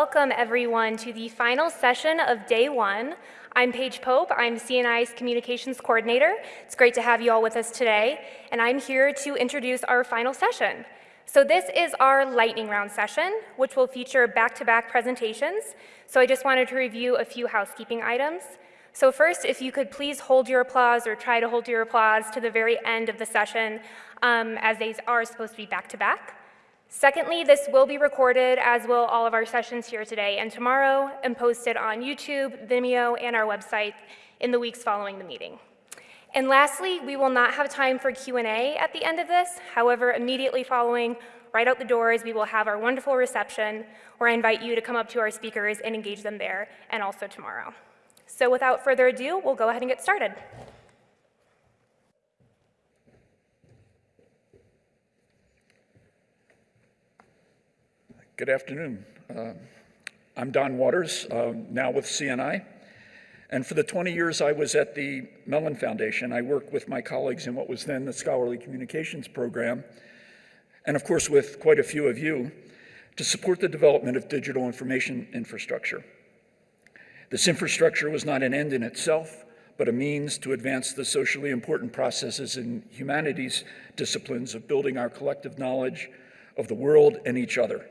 Welcome everyone to the final session of day one. I'm Paige Pope, I'm CNI's Communications Coordinator. It's great to have you all with us today, and I'm here to introduce our final session. So this is our lightning round session, which will feature back-to-back -back presentations. So I just wanted to review a few housekeeping items. So first, if you could please hold your applause or try to hold your applause to the very end of the session, um, as they are supposed to be back-to-back. -back. Secondly, this will be recorded, as will all of our sessions here today and tomorrow, and posted on YouTube, Vimeo, and our website in the weeks following the meeting. And lastly, we will not have time for Q&A at the end of this. However, immediately following, right out the doors, we will have our wonderful reception, where I invite you to come up to our speakers and engage them there, and also tomorrow. So without further ado, we'll go ahead and get started. Good afternoon. Uh, I'm Don Waters, uh, now with CNI. And for the 20 years I was at the Mellon Foundation, I worked with my colleagues in what was then the Scholarly Communications Program, and of course with quite a few of you, to support the development of digital information infrastructure. This infrastructure was not an end in itself, but a means to advance the socially important processes in humanities disciplines of building our collective knowledge of the world and each other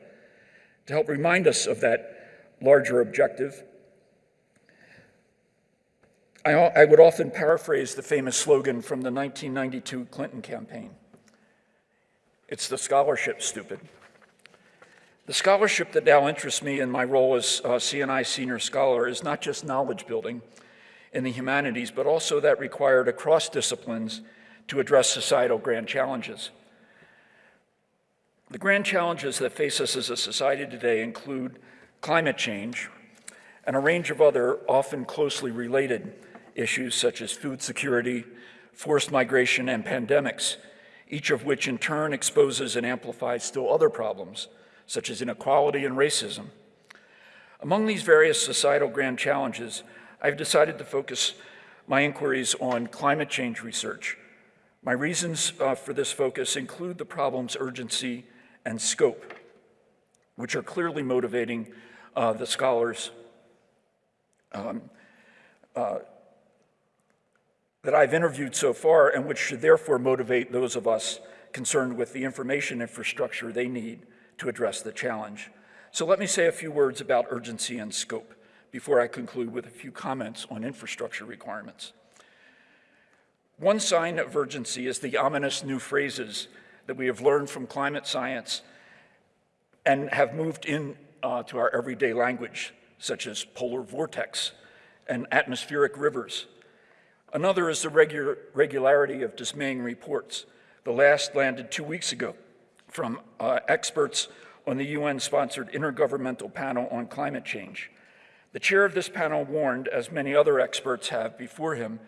to help remind us of that larger objective. I, I would often paraphrase the famous slogan from the 1992 Clinton campaign. It's the scholarship, stupid. The scholarship that now interests me in my role as uh, CNI Senior Scholar is not just knowledge building in the humanities, but also that required across disciplines to address societal grand challenges. The grand challenges that face us as a society today include climate change and a range of other often closely related issues such as food security, forced migration, and pandemics, each of which in turn exposes and amplifies still other problems, such as inequality and racism. Among these various societal grand challenges, I've decided to focus my inquiries on climate change research. My reasons uh, for this focus include the problem's urgency and scope, which are clearly motivating uh, the scholars um, uh, that I've interviewed so far and which should therefore motivate those of us concerned with the information infrastructure they need to address the challenge. So let me say a few words about urgency and scope before I conclude with a few comments on infrastructure requirements. One sign of urgency is the ominous new phrases that we have learned from climate science and have moved in uh, to our everyday language, such as polar vortex and atmospheric rivers. Another is the regular, regularity of dismaying reports. The last landed two weeks ago from uh, experts on the UN-sponsored Intergovernmental Panel on Climate Change. The chair of this panel warned, as many other experts have before him,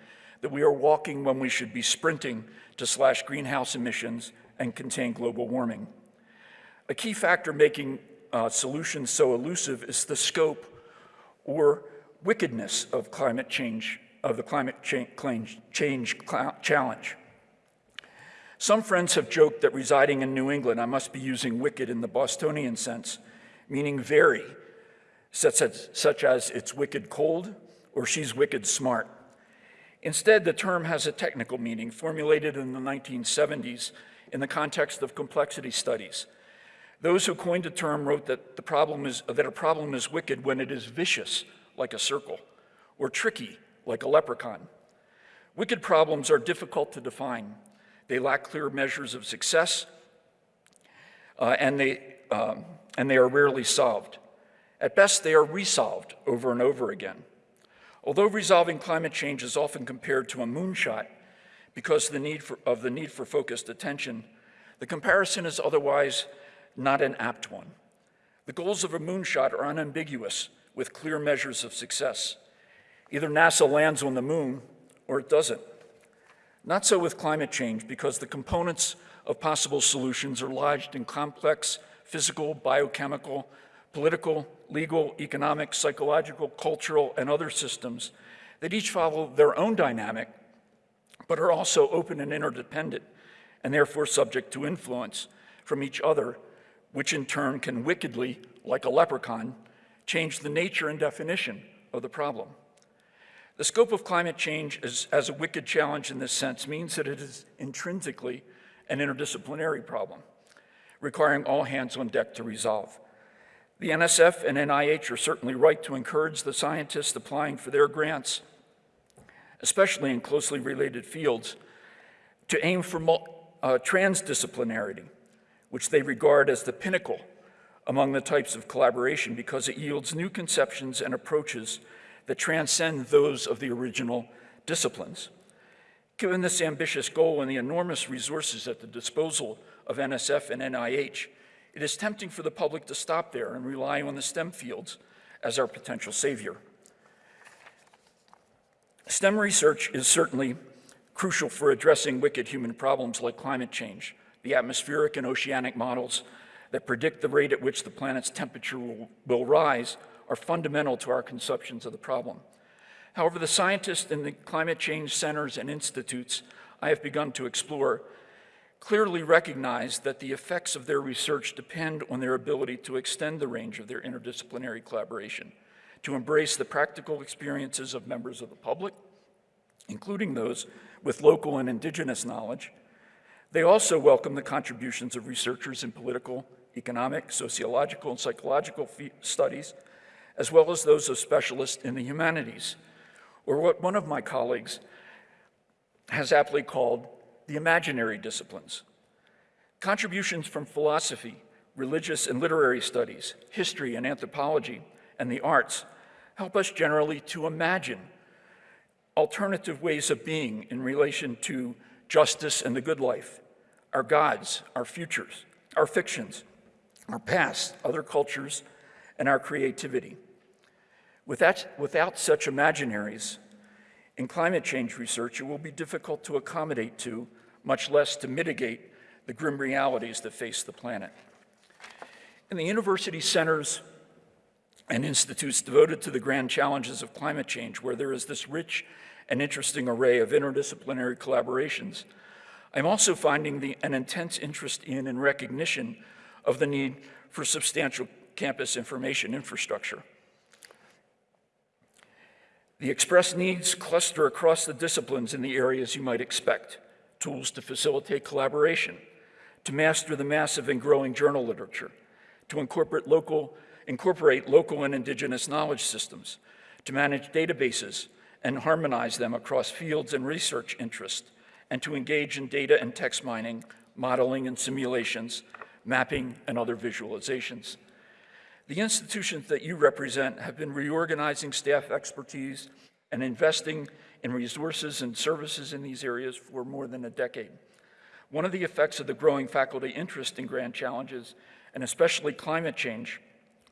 that we are walking when we should be sprinting to slash greenhouse emissions and contain global warming. A key factor making uh, solutions so elusive is the scope or wickedness of climate change, of the climate cha change challenge. Some friends have joked that residing in New England, I must be using wicked in the Bostonian sense, meaning very, such as, such as it's wicked cold or she's wicked smart. Instead, the term has a technical meaning formulated in the 1970s in the context of complexity studies. Those who coined the term wrote that, the problem is, that a problem is wicked when it is vicious, like a circle, or tricky, like a leprechaun. Wicked problems are difficult to define. They lack clear measures of success, uh, and, they, um, and they are rarely solved. At best, they are resolved over and over again. Although resolving climate change is often compared to a moonshot, because the need for, of the need for focused attention, the comparison is otherwise not an apt one. The goals of a moonshot are unambiguous with clear measures of success. Either NASA lands on the moon or it doesn't. Not so with climate change because the components of possible solutions are lodged in complex physical, biochemical, political, legal, economic, psychological, cultural, and other systems that each follow their own dynamic but are also open and interdependent, and therefore subject to influence from each other, which in turn can wickedly, like a leprechaun, change the nature and definition of the problem. The scope of climate change is, as a wicked challenge in this sense means that it is intrinsically an interdisciplinary problem, requiring all hands on deck to resolve. The NSF and NIH are certainly right to encourage the scientists applying for their grants, especially in closely related fields, to aim for uh, transdisciplinarity, which they regard as the pinnacle among the types of collaboration because it yields new conceptions and approaches that transcend those of the original disciplines. Given this ambitious goal and the enormous resources at the disposal of NSF and NIH, it is tempting for the public to stop there and rely on the STEM fields as our potential savior. STEM research is certainly crucial for addressing wicked human problems like climate change, the atmospheric and oceanic models that predict the rate at which the planet's temperature will, will rise are fundamental to our conceptions of the problem. However, the scientists in the climate change centers and institutes I have begun to explore clearly recognize that the effects of their research depend on their ability to extend the range of their interdisciplinary collaboration, to embrace the practical experiences of members of the public, including those with local and indigenous knowledge. They also welcome the contributions of researchers in political, economic, sociological, and psychological studies, as well as those of specialists in the humanities, or what one of my colleagues has aptly called the imaginary disciplines. Contributions from philosophy, religious and literary studies, history and anthropology, and the arts help us generally to imagine alternative ways of being in relation to justice and the good life, our gods, our futures, our fictions, our past, other cultures, and our creativity. Without, without such imaginaries, in climate change research, it will be difficult to accommodate to, much less to mitigate, the grim realities that face the planet. In the university centers and institutes devoted to the grand challenges of climate change, where there is this rich and interesting array of interdisciplinary collaborations, I'm also finding the, an intense interest in and recognition of the need for substantial campus information infrastructure. The express needs cluster across the disciplines in the areas you might expect. Tools to facilitate collaboration, to master the massive and growing journal literature, to incorporate local, incorporate local and indigenous knowledge systems, to manage databases and harmonize them across fields and research interests, and to engage in data and text mining, modeling and simulations, mapping and other visualizations. The institutions that you represent have been reorganizing staff expertise and investing in resources and services in these areas for more than a decade. One of the effects of the growing faculty interest in grand challenges, and especially climate change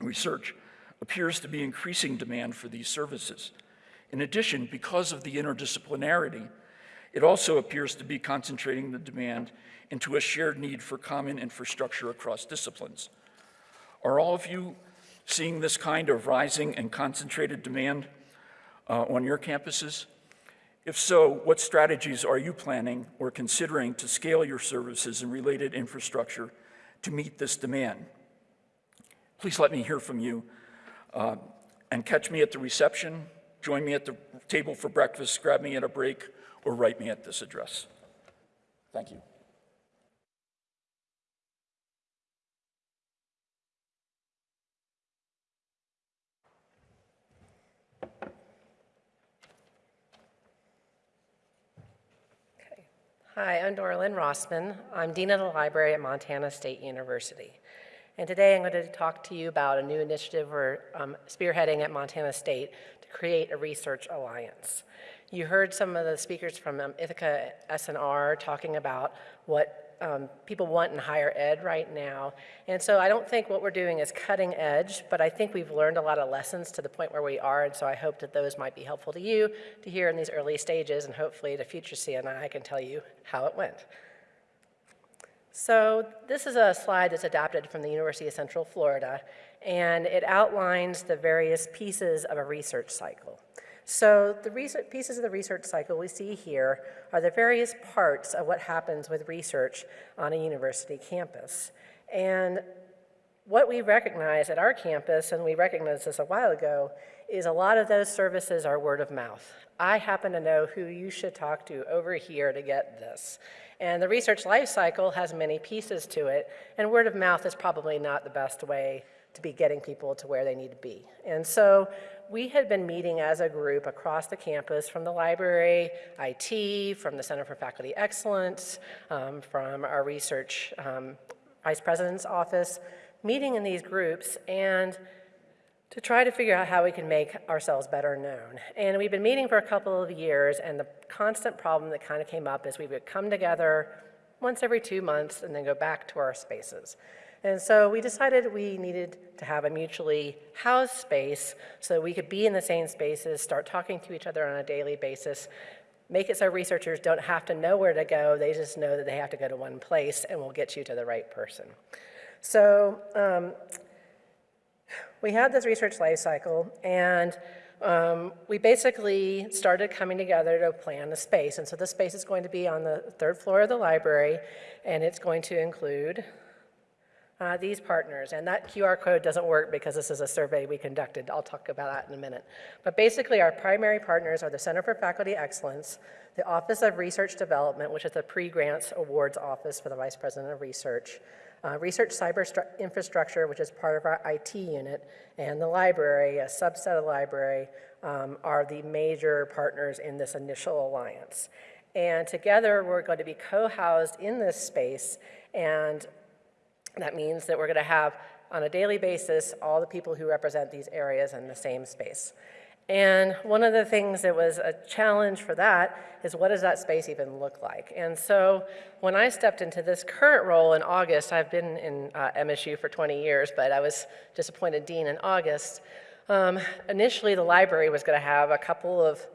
research, appears to be increasing demand for these services. In addition, because of the interdisciplinarity, it also appears to be concentrating the demand into a shared need for common infrastructure across disciplines. Are all of you seeing this kind of rising and concentrated demand uh, on your campuses? If so, what strategies are you planning or considering to scale your services and related infrastructure to meet this demand? Please let me hear from you uh, and catch me at the reception, join me at the table for breakfast, grab me at a break, or write me at this address. Thank you. Hi, I'm Doralyn Rossmann. I'm Dean of the Library at Montana State University. And today I'm going to talk to you about a new initiative we're um, spearheading at Montana State to create a research alliance. You heard some of the speakers from um, Ithaka S+R talking about what um, people want in higher ed right now. And so I don't think what we're doing is cutting edge, but I think we've learned a lot of lessons to the point where we are, and so I hope that those might be helpful to you to hear in these early stages, and hopefully the future CNI I can tell you how it went. So this is a slide that's adapted from the University of Central Florida, and it outlines the various pieces of a research cycle. So the research, pieces of the research cycle we see here are the various parts of what happens with research on a university campus. And what we recognize at our campus, and we recognized this a while ago, is a lot of those services are word of mouth. I happen to know who you should talk to over here to get this. And the research life cycle has many pieces to it, and word of mouth is probably not the best way to be getting people to where they need to be. And so we had been meeting as a group across the campus from the library, IT, from the Center for Faculty Excellence, um, from our research um, vice president's office, meeting in these groups and to try to figure out how we can make ourselves better known. And we've been meeting for a couple of years, and the constant problem that kind of came up is we would come together once every two months and then go back to our spaces. And so we decided we needed to have a mutually housed space so we could be in the same spaces, start talking to each other on a daily basis, make it so researchers don't have to know where to go, they just know that they have to go to one place and we'll get you to the right person. So um, we had this research life cycle, and um, we basically started coming together to plan the space. And so the space is going to be on the third floor of the library, and it's going to include uh, these partners. And that QR code doesn't work because this is a survey we conducted. I'll talk about that in a minute. But basically, our primary partners are the Center for Faculty Excellence, the Office of Research Development, which is the pre-grants awards office for the Vice President of Research, uh, research cyber infrastructure, which is part of our IT unit, and the library, a subset of library, um, are the major partners in this initial alliance. And together, we're going to be co-housed in this space, and that means that we're going to have, on a daily basis, all the people who represent these areas in the same space. And one of the things that was a challenge for that is what does that space even look like? And so when I stepped into this current role in August, I've been in uh, MSU for 20 years, but I was just appointed dean in August. Um, initially, the library was going to have a couple of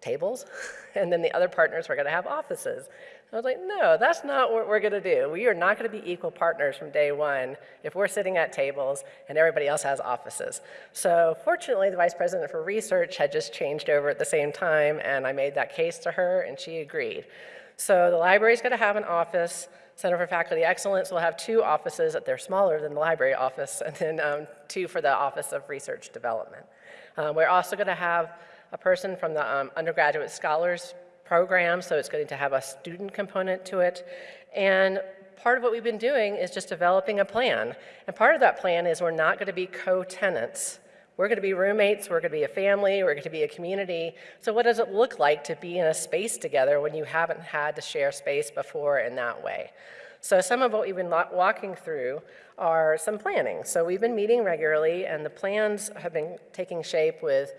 tables, and then the other partners were going to have offices. I was like, no, that's not what we're going to do. We are not going to be equal partners from day one if we're sitting at tables and everybody else has offices. So fortunately, the vice president for research had just changed over at the same time, and I made that case to her, and she agreed. So the library is going to have an office. Center for Faculty Excellence will have two offices that they're smaller than the library office, and then um, two for the Office of Research Development. Um, we're also going to have a person from the um, undergraduate scholars program, so it's going to have a student component to it. And part of what we've been doing is just developing a plan. And part of that plan is we're not going to be co-tenants. We're going to be roommates, we're going to be a family, we're going to be a community. So what does it look like to be in a space together when you haven't had to share space before in that way? So some of what we've been walking through are some planning. So we've been meeting regularly and the plans have been taking shape with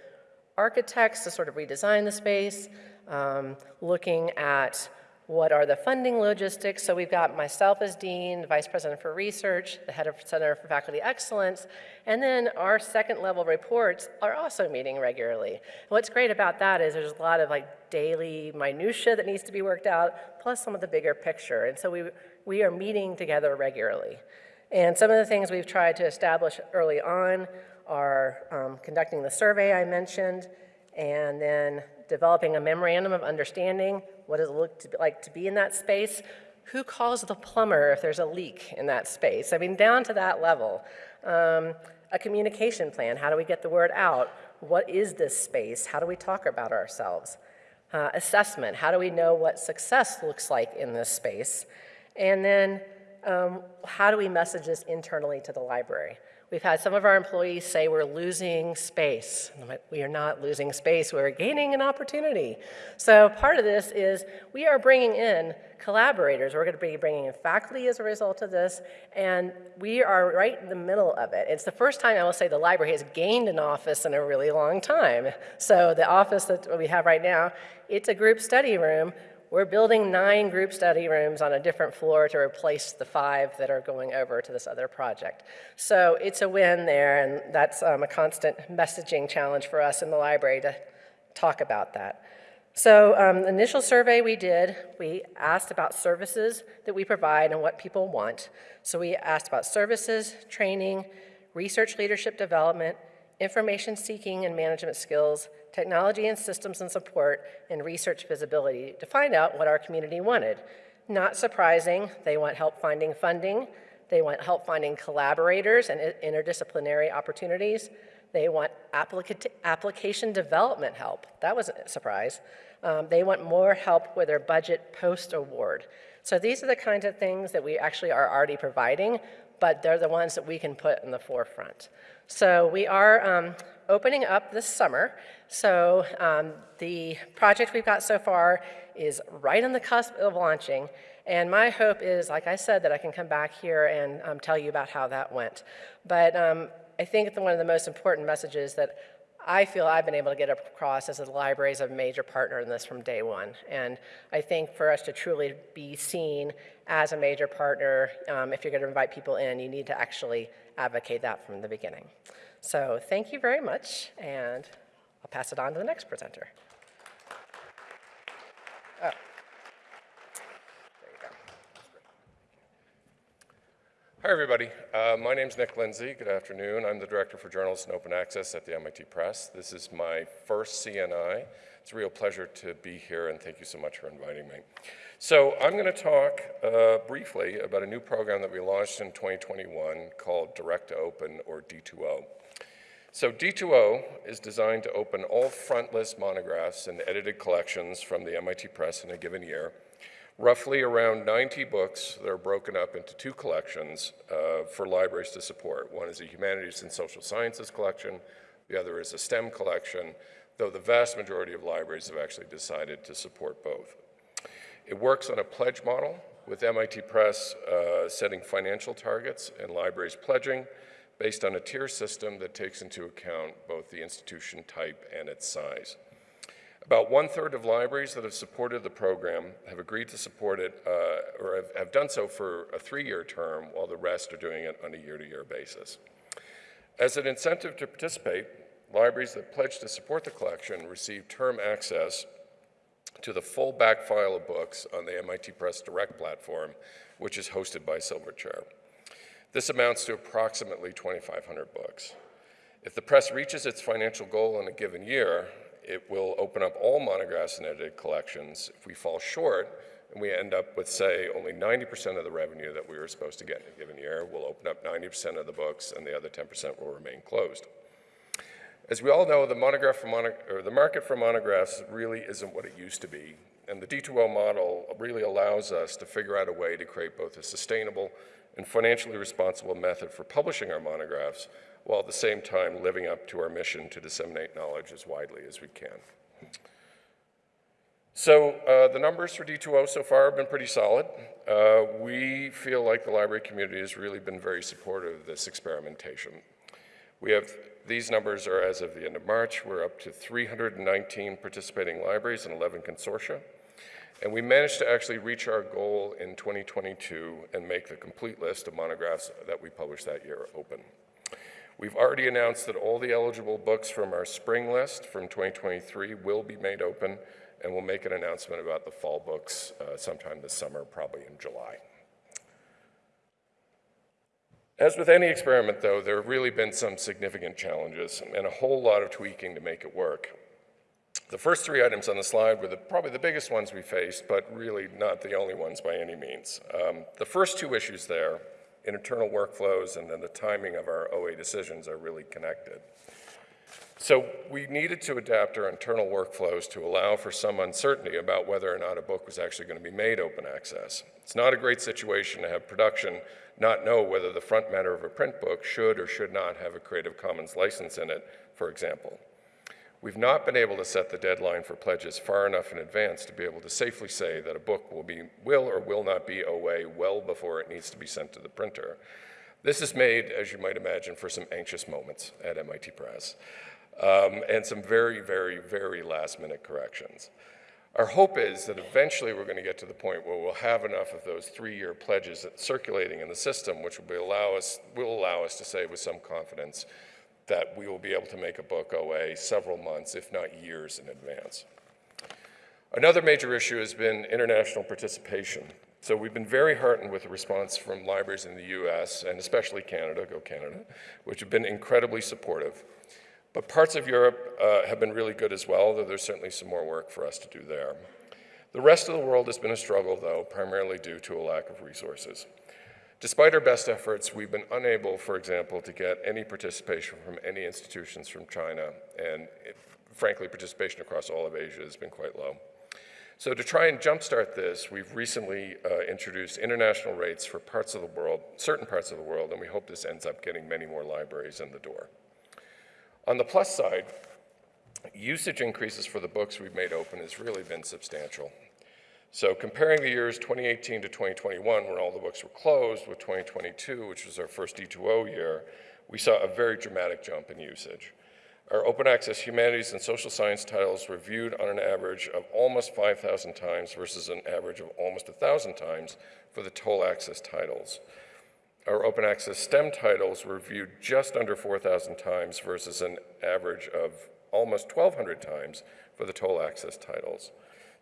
architects to sort of redesign the space, um, looking at what are the funding logistics. So we've got myself as dean, vice president for research, the head of Center for Faculty Excellence, and then our second level reports are also meeting regularly. what's great about that is there's a lot of like daily minutia that needs to be worked out, plus some of the bigger picture. And so we, we are meeting together regularly. And some of the things we've tried to establish early on are um, conducting the survey I mentioned, and then developing a memorandum of understanding, what does it look to like to be in that space, who calls the plumber if there's a leak in that space? I mean, down to that level. Um, a communication plan, how do we get the word out? What is this space? How do we talk about ourselves? Uh, assessment, how do we know what success looks like in this space? And then um, how do we message this internally to the library? We've had some of our employees say we're losing space. We are not losing space, we're gaining an opportunity. So part of this is we are bringing in collaborators. We're going to be bringing in faculty as a result of this, and we are right in the middle of it. It's the first time I will say the library has gained an office in a really long time. So the office that we have right now, it's a group study room we're building nine group study rooms on a different floor to replace the five that are going over to this other project. So it's a win there, and that's um, a constant messaging challenge for us in the library to talk about that. So um, the initial survey we did, we asked about services that we provide and what people want. So we asked about services, training, research leadership development, information seeking and management skills, technology and systems and support, and research visibility to find out what our community wanted. Not surprising, they want help finding funding, They want help finding collaborators and interdisciplinary opportunities. They want applica- application development help. That was a surprise. Um, they want more help with their budget post-award. So these are the kinds of things that we actually are already providing, but they're the ones that we can put in the forefront. So we are um, opening up this summer. So um, the project we've got so far is right on the cusp of launching. And my hope is, like I said, that I can come back here and um, tell you about how that went. But um, I think one of the most important messages that I feel I've been able to get across is that the library is a major partner in this from day one. And I think for us to truly be seen as a major partner, um, if you're going to invite people in, you need to actually advocate that from the beginning. So thank you very much, and I'll pass it on to the next presenter. Oh. Hi, everybody. Uh, my name's Nick Lindsay. Good afternoon. I'm the Director for Journals and Open Access at the MIT Press. This is my first CNI. It's a real pleasure to be here, and thank you so much for inviting me. So I'm going to talk uh, briefly about a new program that we launched in 2021 called Direct to Open, or D2O. So D2O is designed to open all front list monographs and edited collections from the MIT Press in a given year roughly around 90 books that are broken up into two collections uh, for libraries to support. One is a humanities and social sciences collection, the other is a STEM collection, though the vast majority of libraries have actually decided to support both. It works on a pledge model with MIT Press uh, setting financial targets and libraries pledging based on a tier system that takes into account both the institution type and its size. About one-third of libraries that have supported the program have agreed to support it uh, or have, have, done so for a three-year term, while the rest are doing it on a year-to-year -year basis. As an incentive to participate, libraries that pledge to support the collection receive term access to the full back file of books on the MIT Press Direct platform, which is hosted by Silverchair. This amounts to approximately 2,500 books. If the press reaches its financial goal in a given year, it will open up all monographs and edited collections. If we fall short and we end up with, say, only 90% of the revenue that we were supposed to get in a given year, we'll open up 90% of the books and the other 10% will remain closed. As we all know, the, mono the market for monographs really isn't what it used to be. And the D2O model really allows us to figure out a way to create both a sustainable and financially responsible method for publishing our monographs while at the same time living up to our mission to disseminate knowledge as widely as we can. So uh, the numbers for D2O so far have been pretty solid. Uh, we feel like the library community has really been very supportive of this experimentation. We have, these numbers are as of the end of March, we're up to 319 participating libraries and 11 consortia. And we managed to actually reach our goal in 2022 and make the complete list of monographs that we published that year open. We've already announced that all the eligible books from our spring list from 2023 will be made open, and we'll make an announcement about the fall books uh, sometime this summer, probably in July. As with any experiment, though, there have really been some significant challenges and a whole lot of tweaking to make it work. The first three items on the slide were the, probably the biggest ones we faced, but really not the only ones by any means. Um, the first two issues there internal workflows and then the timing of our OA decisions are really connected. So we needed to adapt our internal workflows to allow for some uncertainty about whether or not a book was actually going to be made open access. It's not a great situation to have production not know whether the front matter of a print book should or should not have a Creative Commons license in it, for example. We've not been able to set the deadline for pledges far enough in advance to be able to safely say that a book will, be, will or will not be OA well before it needs to be sent to the printer. This is made, as you might imagine, for some anxious moments at MIT Press um, and some very, very, very last minute corrections. Our hope is that eventually we're going to get to the point where we'll have enough of those three-year pledges circulating in the system, which will, allow us, will allow us to say with some confidence that we will be able to make a book OA several months, if not years in advance. Another major issue has been international participation. So we've been very heartened with the response from libraries in the US and especially Canada, go Canada, which have been incredibly supportive. But parts of Europe uh, have been really good as well, though there's certainly some more work for us to do there. The rest of the world has been a struggle, though, primarily due to a lack of resources. Despite our best efforts, we've been unable, for example, to get any participation from any institutions from China, and it, frankly, participation across all of Asia has been quite low. So to try and jumpstart this, we've recently uh, introduced international rates for parts of the world, certain parts of the world, and we hope this ends up getting many more libraries in the door. On the plus side, usage increases for the books we've made open has really been substantial. So comparing the years 2018 to 2021, when all the books were closed, with 2022, which was our first D2O year, we saw a very dramatic jump in usage. Our open access humanities and social science titles were viewed on an average of almost 5,000 times versus an average of almost 1,000 times for the toll access titles. Our open access STEM titles were viewed just under 4,000 times versus an average of almost 1,200 times for the toll access titles.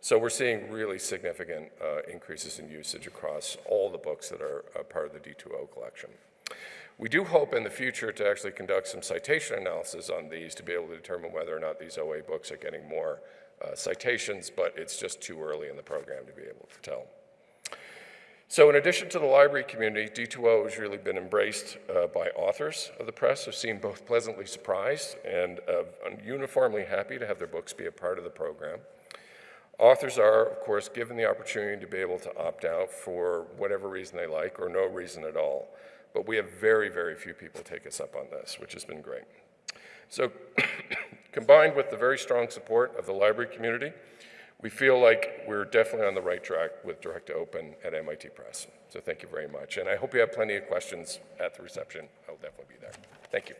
So we're seeing really significant uh, increases in usage across all the books that are part of the D2O collection. We do hope in the future to actually conduct some citation analysis on these to be able to determine whether or not these OA books are getting more uh, citations, but it's just too early in the program to be able to tell. So in addition to the library community, D2O has really been embraced uh, by authors of the press who seem both pleasantly surprised and uh, uniformly happy to have their books be a part of the program. Authors are, of course, given the opportunity to be able to opt out for whatever reason they like or no reason at all. But we have very, very few people take us up on this, which has been great. So combined with the very strong support of the library community, we feel like we're definitely on the right track with Direct to Open at MIT Press. So thank you very much. And I hope you have plenty of questions at the reception. I'll definitely be there. Thank you.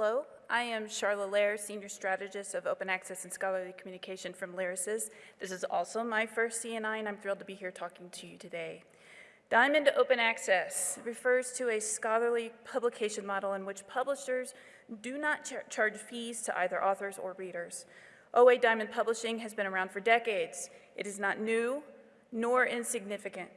Hello, I am Sharla Lair, Senior Strategist of Open Access and Scholarly Communication from Lyrasis. This is also my first CNI, and I'm thrilled to be here talking to you today. Diamond Open Access refers to a scholarly publication model in which publishers do not char charge fees to either authors or readers. OA Diamond Publishing has been around for decades. It is not new nor insignificant.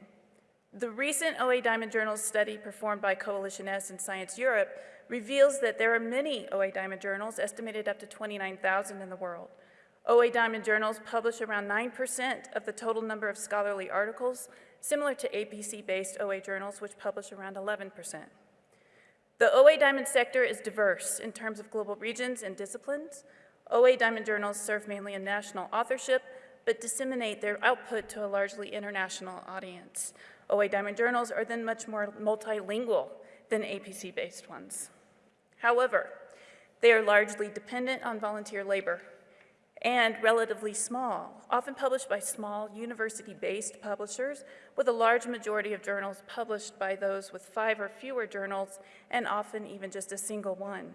The recent OA Diamond Journals study performed by Coalition S and Science Europe reveals that there are many OA Diamond journals, estimated up to 29,000 in the world. OA Diamond journals publish around 9% of the total number of scholarly articles, similar to APC-based OA journals, which publish around 11%. The OA Diamond sector is diverse in terms of global regions and disciplines. OA Diamond journals serve mainly a national authorship, but disseminate their output to a largely international audience. OA Diamond journals are then much more multilingual than APC-based ones. However, they are largely dependent on volunteer labor and relatively small, often published by small university-based publishers with a large majority of journals published by those with five or fewer journals and often even just a single one.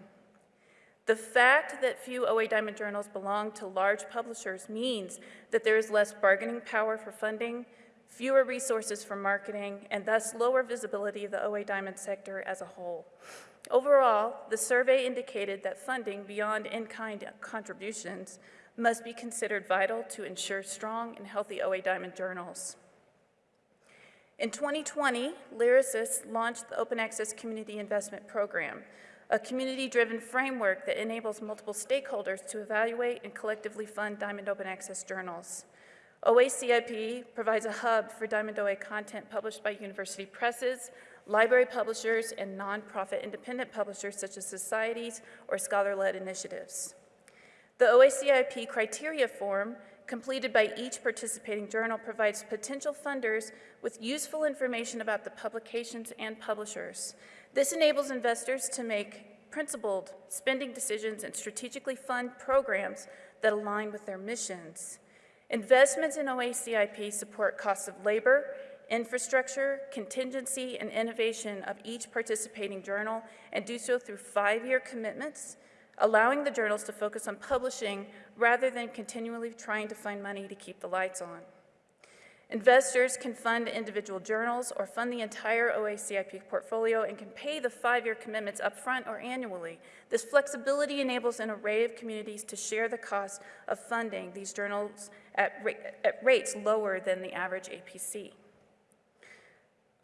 The fact that few OA Diamond journals belong to large publishers means that there is less bargaining power for funding, fewer resources for marketing, and thus lower visibility of the OA Diamond sector as a whole. Overall, the survey indicated that funding beyond in-kind contributions must be considered vital to ensure strong and healthy OA Diamond journals. In 2020, Lyrasis launched the Open Access Community Investment Program, a community-driven framework that enables multiple stakeholders to evaluate and collectively fund Diamond Open Access journals. OACIP provides a hub for Diamond OA content published by university presses, library publishers, and nonprofit independent publishers such as societies or scholar-led initiatives. The OACIP criteria form completed by each participating journal provides potential funders with useful information about the publications and publishers. This enables investors to make principled spending decisions and strategically fund programs that align with their missions. Investments in OACIP support costs of labor infrastructure, contingency, and innovation of each participating journal and do so through five-year commitments, allowing the journals to focus on publishing rather than continually trying to find money to keep the lights on. Investors can fund individual journals or fund the entire OACIP portfolio and can pay the five-year commitments upfront or annually. This flexibility enables an array of communities to share the cost of funding these journals at, ra at rates lower than the average APC.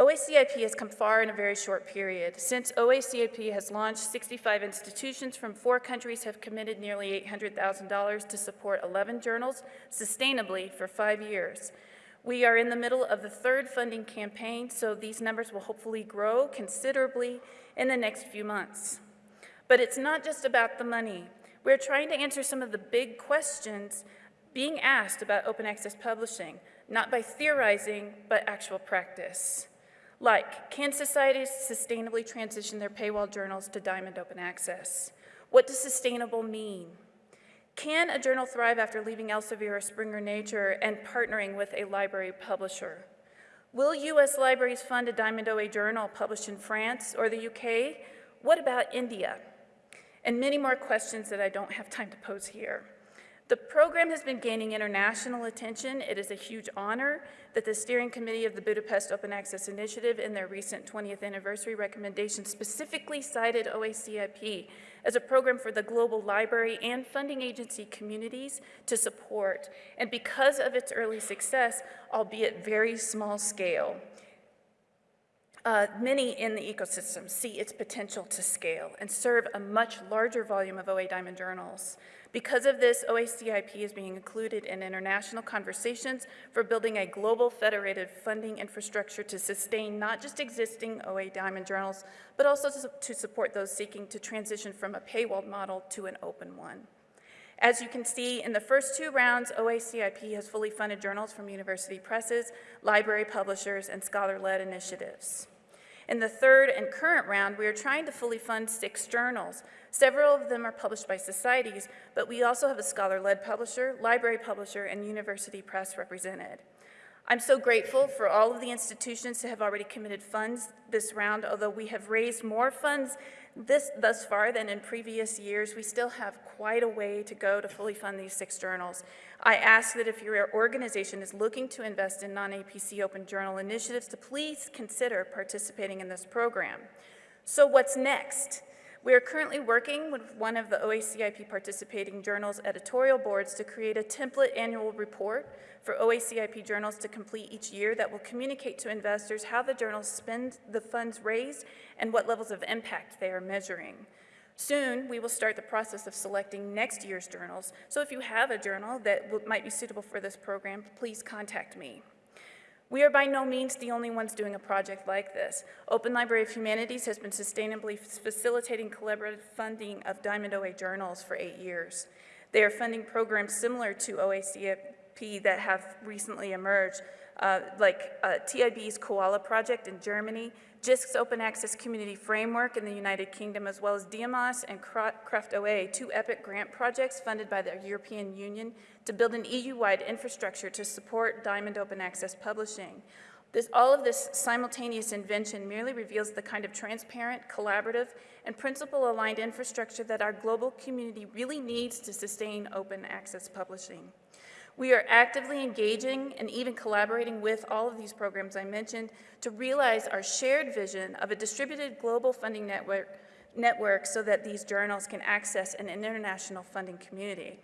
OACIP has come far in a very short period. Since OACIP has launched, 65 institutions from four countries have committed nearly $800,000 to support 11 journals sustainably for five years. We are in the middle of the third funding campaign, so these numbers will hopefully grow considerably in the next few months. But it's not just about the money. We're trying to answer some of the big questions being asked about open access publishing, not by theorizing, but actual practice. Like, can societies sustainably transition their paywall journals to Diamond Open Access? What does sustainable mean? Can a journal thrive after leaving Elsevier or Springer Nature and partnering with a library publisher? Will U.S. libraries fund a Diamond OA journal published in France or the UK? What about India? And many more questions that I don't have time to pose here. The program has been gaining international attention. It is a huge honor that the steering committee of the Budapest Open Access Initiative in their recent 20th anniversary recommendation specifically cited OACIP as a program for the global library and funding agency communities to support. And because of its early success, albeit very small scale, uh, many in the ecosystem see its potential to scale and serve a much larger volume of OA Diamond journals. Because of this, OACIP is being included in international conversations for building a global federated funding infrastructure to sustain not just existing OA Diamond journals, but also to, support those seeking to transition from a paywalled model to an open one. As you can see, in the first two rounds, OACIP has fully funded journals from university presses, library publishers, and scholar-led initiatives. In the third and current round, we are trying to fully fund six journals. Several of them are published by societies, but we also have a scholar-led publisher, library publisher, and university press represented. I'm so grateful for all of the institutions that have already committed funds this round. Although we have raised more funds this, thus far than in previous years, we still have quite a way to go to fully fund these six journals. I ask that if your organization is looking to invest in non-APC open journal initiatives to please consider participating in this program. So what's next? We are currently working with one of the OACIP participating journals editorial boards to create a template annual report for OACIP journals to complete each year that will communicate to investors how the journals spend the funds raised and what levels of impact they are measuring. Soon, we will start the process of selecting next year's journals, so if you have a journal that might be suitable for this program, please contact me. We are by no means the only ones doing a project like this. Open Library of Humanities has been sustainably facilitating collaborative funding of Diamond OA journals for eight years. They are funding programs similar to OACP that have recently emerged, uh, like uh, TIB's Koala project in Germany, JISC's Open Access Community Framework in the United Kingdom, as well as DIAMAS and Craft OA, two EPIC grant projects funded by the European Union to build an EU-wide infrastructure to support Diamond Open Access publishing. This, all of this simultaneous invention merely reveals the kind of transparent, collaborative, and principle-aligned infrastructure that our global community really needs to sustain open access publishing. We are actively engaging and even collaborating with all of these programs I mentioned to realize our shared vision of a distributed global funding network, network so that these journals can access an international funding community.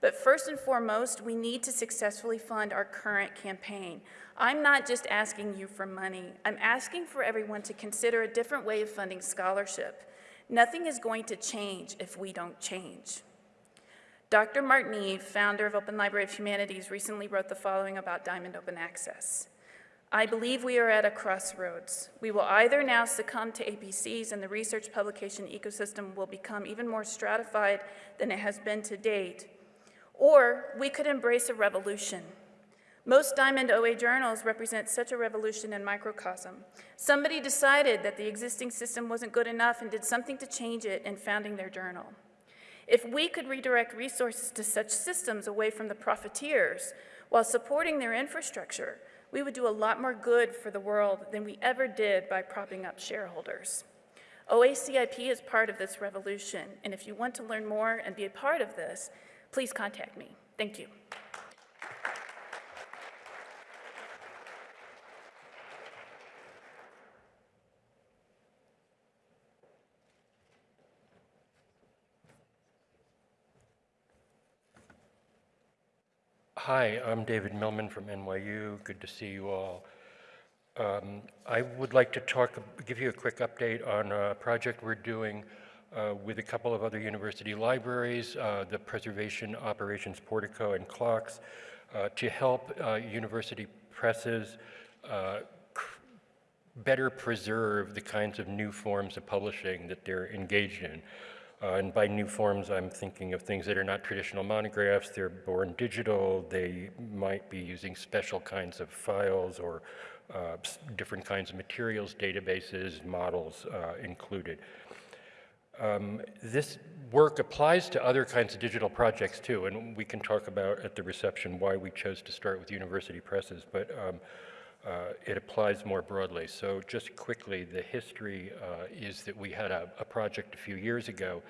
But first and foremost, we need to successfully fund our current campaign. I'm not just asking you for money. I'm asking for everyone to consider a different way of funding scholarship. Nothing is going to change if we don't change. Dr. Martin founder of Open Library of Humanities, recently wrote the following about Diamond Open Access. I believe we are at a crossroads. We will either now succumb to APCs and the research publication ecosystem will become even more stratified than it has been to date, or we could embrace a revolution. Most Diamond OA journals represent such a revolution in microcosm. Somebody decided that the existing system wasn't good enough and did something to change it in founding their journal. If we could redirect resources to such systems away from the profiteers while supporting their infrastructure, we would do a lot more good for the world than we ever did by propping up shareholders. OACIP is part of this revolution, and if you want to learn more and be a part of this, please contact me. Thank you. Hi, I'm David Millman from NYU. Good to see you all. Um, I would like to talk, give you a quick update on a project we're doing uh, with a couple of other university libraries, uh, the Preservation Operations Portico and CLOCKSS, uh, to help uh, university presses uh, better preserve the kinds of new forms of publishing that they're engaged in. Uh, and by new forms, I'm thinking of things that are not traditional monographs. They're born digital. They might be using special kinds of files or different kinds of materials, databases, models included. Um, This work applies to other kinds of digital projects too, and we can talk about at the reception why we chose to start with university presses, but um, uh, it applies more broadly. So just quickly, the history uh, is that we had a, a project a few years ago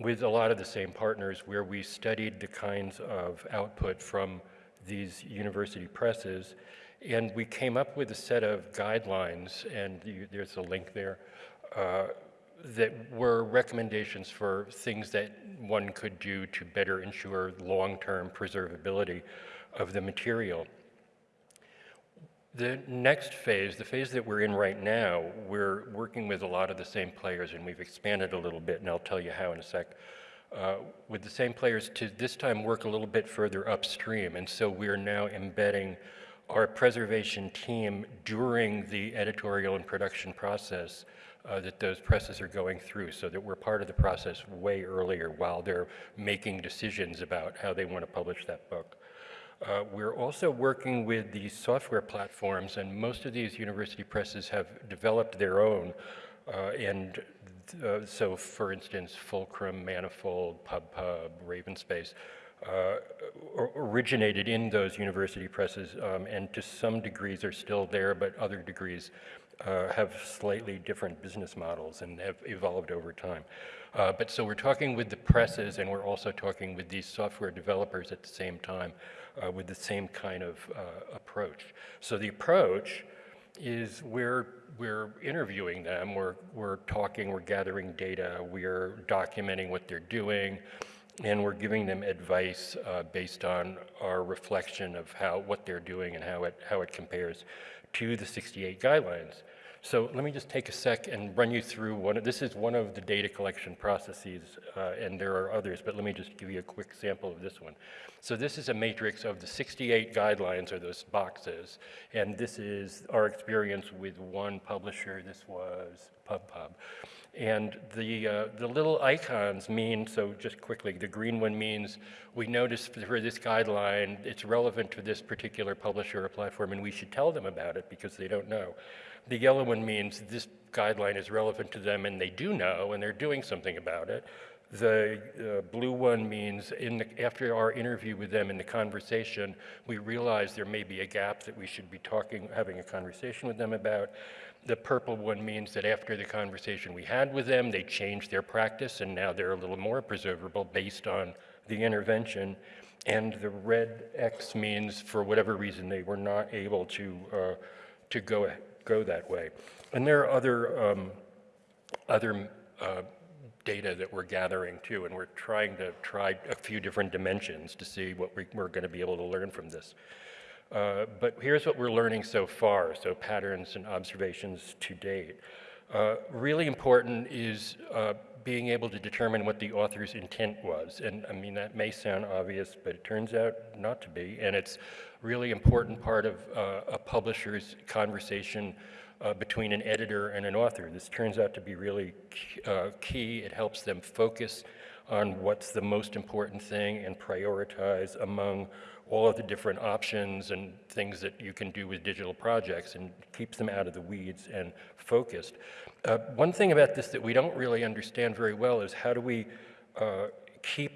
with a lot of the same partners where we studied the kinds of output from these university presses, and we came up with a set of guidelines, and you, there's a link there, uh, that were recommendations for things that one could do to better ensure long-term preservability of the material. The next phase, the phase that we're in right now, we're working with a lot of the same players, and we've expanded a little bit, and I'll tell you how in a sec. Uh, with the same players to this time work a little bit further upstream, and so we're now embedding our preservation team during the editorial and production process uh, that those presses are going through, so that we're part of the process way earlier while they're making decisions about how they want to publish that book. Uh, We're also working with these software platforms, and most of these university presses have developed their own. Uh, And uh, so, for instance, Fulcrum, Manifold, PubPub, Ravenspace uh, originated in those university presses, um, and to some degrees are still there, but other degrees uh, have slightly different business models and have evolved over time. Uh, But so we're talking with the presses, and we're also talking with these software developers at the same time uh, with the same kind of uh, approach. So the approach is we're, we're interviewing them, we're, we're talking, we're gathering data, we're documenting what they're doing, and we're giving them advice uh, based on our reflection of how, what they're doing and how it, how it compares to the 68 guidelines. So let me just take a sec and run you through one, of- this is one of the data collection processes, uh, and there are others, but let me just give you a quick sample of this one. So this is a matrix of the 68 guidelines, or those boxes, and this is our experience with one publisher, this was PubPub. And the, uh, the little icons mean, so just quickly, the green one means we noticed for this guideline, it's relevant to this particular publisher or platform, and we should tell them about it because they don't know. The yellow one means this guideline is relevant to them and they do know and they're doing something about it. The uh, blue one means in the, after our interview with them in the conversation, we realize there may be a gap that we should be talking, having a conversation with them about. The purple one means that after the conversation we had with them, they changed their practice and now they're a little more preservable based on the intervention. And the red X means for whatever reason they were not able to, uh, to go, go that way. And there are other, um, other uh, data that we're gathering too, and we're trying to try a few different dimensions to see what we, we're going to be able to learn from this. Uh, but here's what we're learning so far, so patterns and observations to date. Uh, really important is uh, being able to determine what the author's intent was. And I mean, that may sound obvious, but it turns out not to be. And it's really important part of uh, a publisher's conversation uh, between an editor and an author. This turns out to be really uh, key. It helps them focus on what's the most important thing and prioritize among all of the different options and things that you can do with digital projects and keeps them out of the weeds and focused. Uh, one thing about this that we don't really understand very well is how do we uh, keep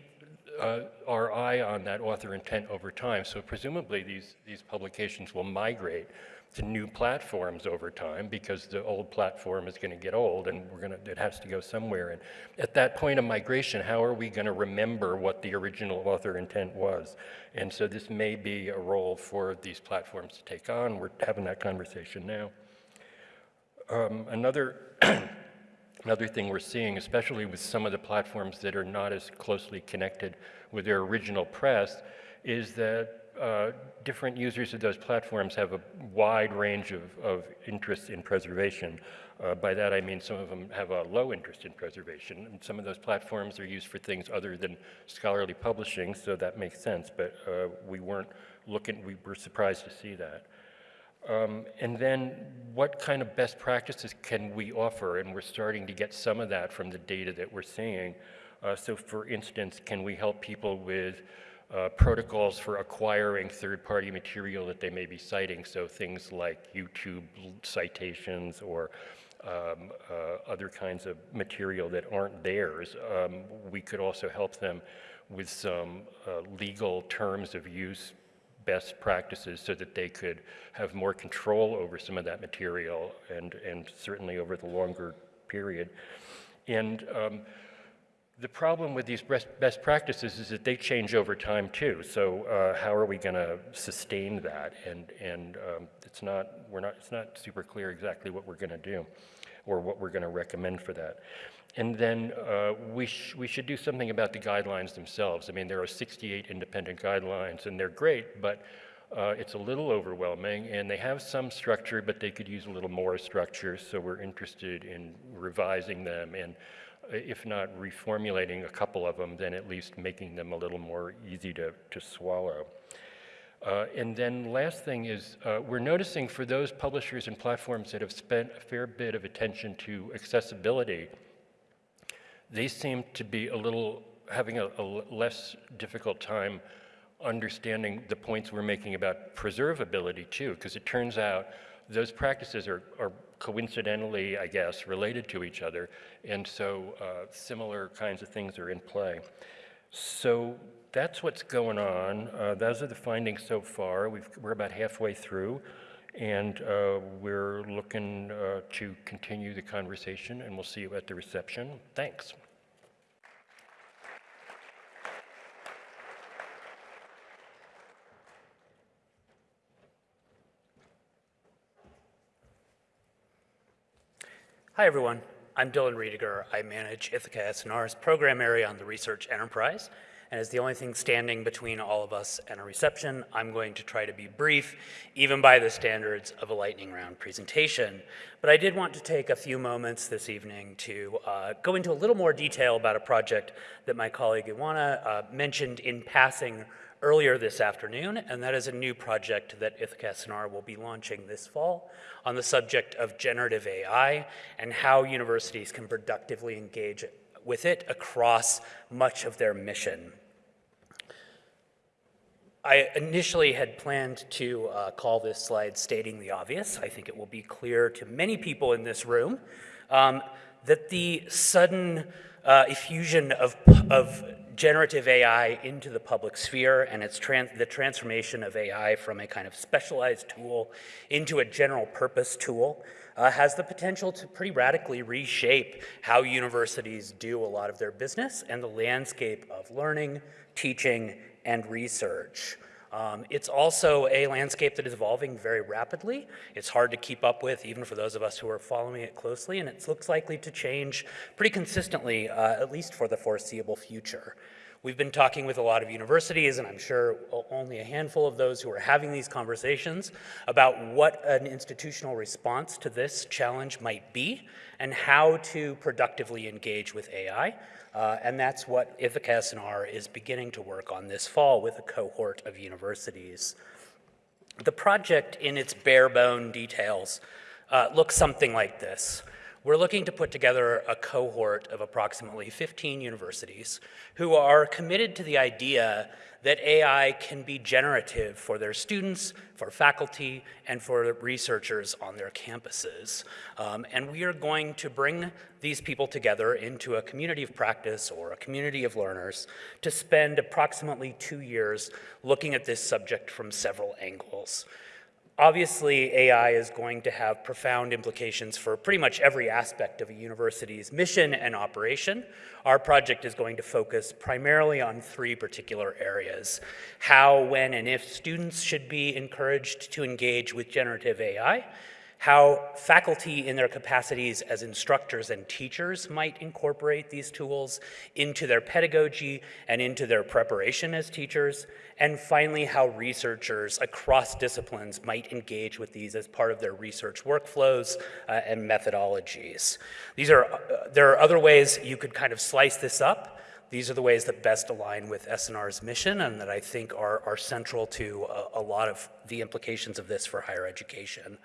uh, our eye on that author intent over time. So presumably these, these publications will migrate to new platforms over time because the old platform is going to get old and we're going to, it has to go somewhere. And at that point of migration, how are we going to remember what the original author intent was? And so this may be a role for these platforms to take on. We're having that conversation now. Um, another Another thing we're seeing, especially with some of the platforms that are not as closely connected with their original press, is that uh, different users of those platforms have a wide range of, of interests in preservation. Uh, by that I mean some of them have a low interest in preservation, and some of those platforms are used for things other than scholarly publishing, so that makes sense, but uh, we weren't looking, we were surprised to see that. Um, and then what kind of best practices can we offer? And we're starting to get some of that from the data that we're seeing. Uh, so for instance, can we help people with uh, protocols for acquiring third-party material that they may be citing? So things like YouTube citations or um, uh, other kinds of material that aren't theirs. Um, we could also help them with some uh, legal terms of use best practices so that they could have more control over some of that material and, and certainly over the longer period. And um, the problem with these best, practices is that they change over time too. So uh, how are we going to sustain that? And, and um, it's, not, we're not, it's not super clear exactly what we're going to do or what we're going to recommend for that. And then uh, we, sh we should do something about the guidelines themselves. I mean, there are 68 independent guidelines, and they're great, but uh, it's a little overwhelming, and they have some structure, but they could use a little more structure, so we're interested in revising them, and uh, if not reformulating a couple of them, then at least making them a little more easy to, to swallow. Uh, and then last thing is, uh, we're noticing for those publishers and platforms that have spent a fair bit of attention to accessibility, they seem to be a little, having a, a less difficult time understanding the points we're making about preservability too, because it turns out those practices are, are, coincidentally, I guess, related to each other, and so uh, similar kinds of things are in play. So that's what's going on. Uh, those are the findings so far. we are about halfway through, and uh, we're looking uh, to continue the conversation, and we'll see you at the reception. Thanks. Hi, everyone. I'm Dylan Ruediger. I manage Ithaka S+R's program area on the research enterprise. And as the only thing standing between all of us and a reception, I'm going to try to be brief, even by the standards of a lightning round presentation. But I did want to take a few moments this evening to uh, go into a little more detail about a project that my colleague Iwana uh, mentioned in passing earlier this afternoon, and that is a new project that Ithaka S+R will be launching this fall on the subject of generative AI and how universities can productively engage with it across much of their mission. I initially had planned to uh, call this slide stating the obvious. I think it will be clear to many people in this room um, that the sudden uh, effusion of, of generative AI into the public sphere and its trans the transformation of AI from a kind of specialized tool into a general purpose tool uh, has the potential to pretty radically reshape how universities do a lot of their business and the landscape of learning, teaching, and research. Um, it's also a landscape that is evolving very rapidly. It's hard to keep up with, even for those of us who are following it closely, and it looks likely to change pretty consistently, uh, at least for the foreseeable future. We've been talking with a lot of universities, and I'm sure only a handful of those who are having these conversations about what an institutional response to this challenge might be and how to productively engage with AI. Uh, and that's what Ithaka S+R is beginning to work on this fall with a cohort of universities. The project in its bare bone details uh, looks something like this. We're looking to put together a cohort of approximately 15 universities who are committed to the idea that AI can be generative for their students, for faculty, and for researchers on their campuses. Um, and we are going to bring these people together into a community of practice or a community of learners to spend approximately two years looking at this subject from several angles. Obviously, AI is going to have profound implications for pretty much every aspect of a university's mission and operation. Our project is going to focus primarily on three particular areas. How, when, and if students should be encouraged to engage with generative AI, how faculty in their capacities as instructors and teachers might incorporate these tools into their pedagogy and into their preparation as teachers, and finally, how researchers across disciplines might engage with these as part of their research workflows uh, and methodologies. These are, uh, there are other ways you could kind of slice this up, these are the ways that best align with S+R's mission and that I think are, are central to a, a, lot of the implications of this for higher education.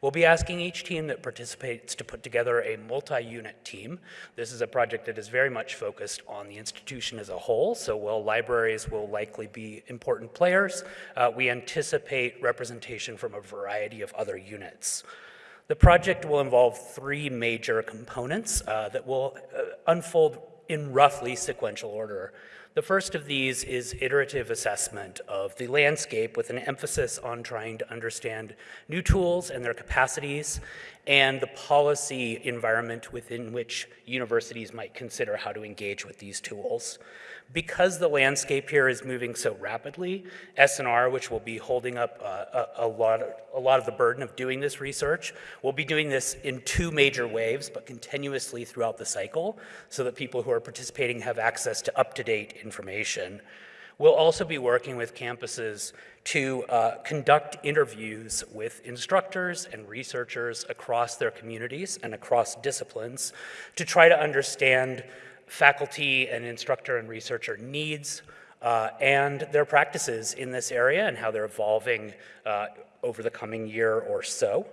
We'll be asking each team that participates to put together a multi-unit team. This is a project that is very much focused on the institution as a whole, so while libraries will likely be important players, uh, we anticipate representation from a variety of other units. The project will involve three major components uh, that will uh, unfold in roughly sequential order. The first of these is iterative assessment of the landscape with an emphasis on trying to understand new tools and their capacities and the policy environment within which universities might consider how to engage with these tools. Because the landscape here is moving so rapidly, S+R, which will be holding up uh, a, a, lot of, a lot of the burden of doing this research, will be doing this in two major waves, but continuously throughout the cycle, so that people who are participating have access to up-to-date information. We'll also be working with campuses to uh, conduct interviews with instructors and researchers across their communities and across disciplines to try to understand faculty and instructor and researcher needs uh, and their practices in this area and how they're evolving uh, over the coming year or so.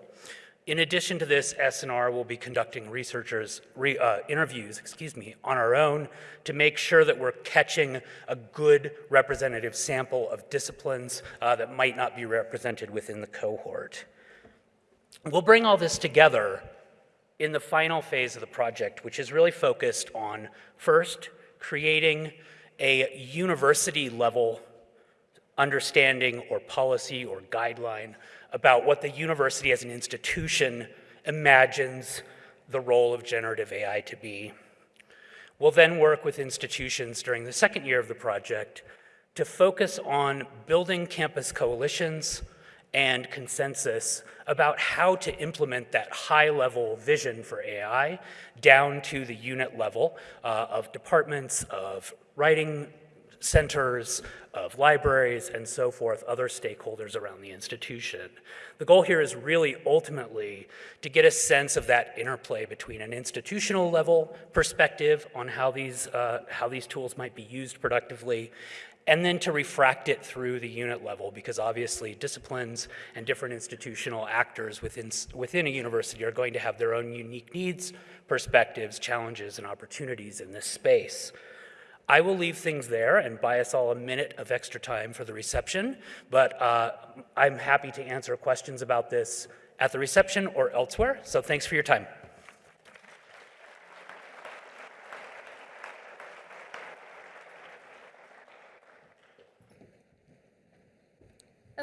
In addition to this, S+R will be conducting researchers re, uh, interviews, excuse me, on our own to make sure that we're catching a good representative sample of disciplines uh, that might not be represented within the cohort. We'll bring all this together in the final phase of the project, which is really focused on first creating a university level understanding or policy or guideline about what the university as an institution imagines the role of generative AI to be. We'll then work with institutions during the second year of the project to focus on building campus coalitions and consensus about how to implement that high level vision for AI down to the unit level uh, of departments, of writing centers, of libraries, and so forth, other stakeholders around the institution. The goal here is really ultimately to get a sense of that interplay between an institutional level perspective on how these, uh, how these tools might be used productively and then to refract it through the unit level because obviously disciplines and different institutional actors within, within a university are going to have their own unique needs, perspectives, challenges, and opportunities in this space. I will leave things there and buy us all a minute of extra time for the reception, but uh, I'm happy to answer questions about this at the reception or elsewhere, so thanks for your time.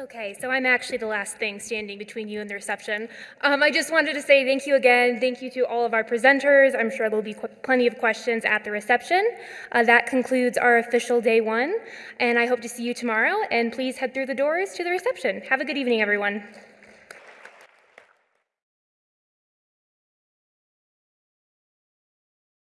Okay, so I'm actually the last thing standing between you and the reception. Um, I just wanted to say thank you again. Thank you to all of our presenters. I'm sure there'll be plenty of questions at the reception. Uh, that concludes our official day one, and I hope to see you tomorrow. And please head through the doors to the reception. Have a good evening, everyone.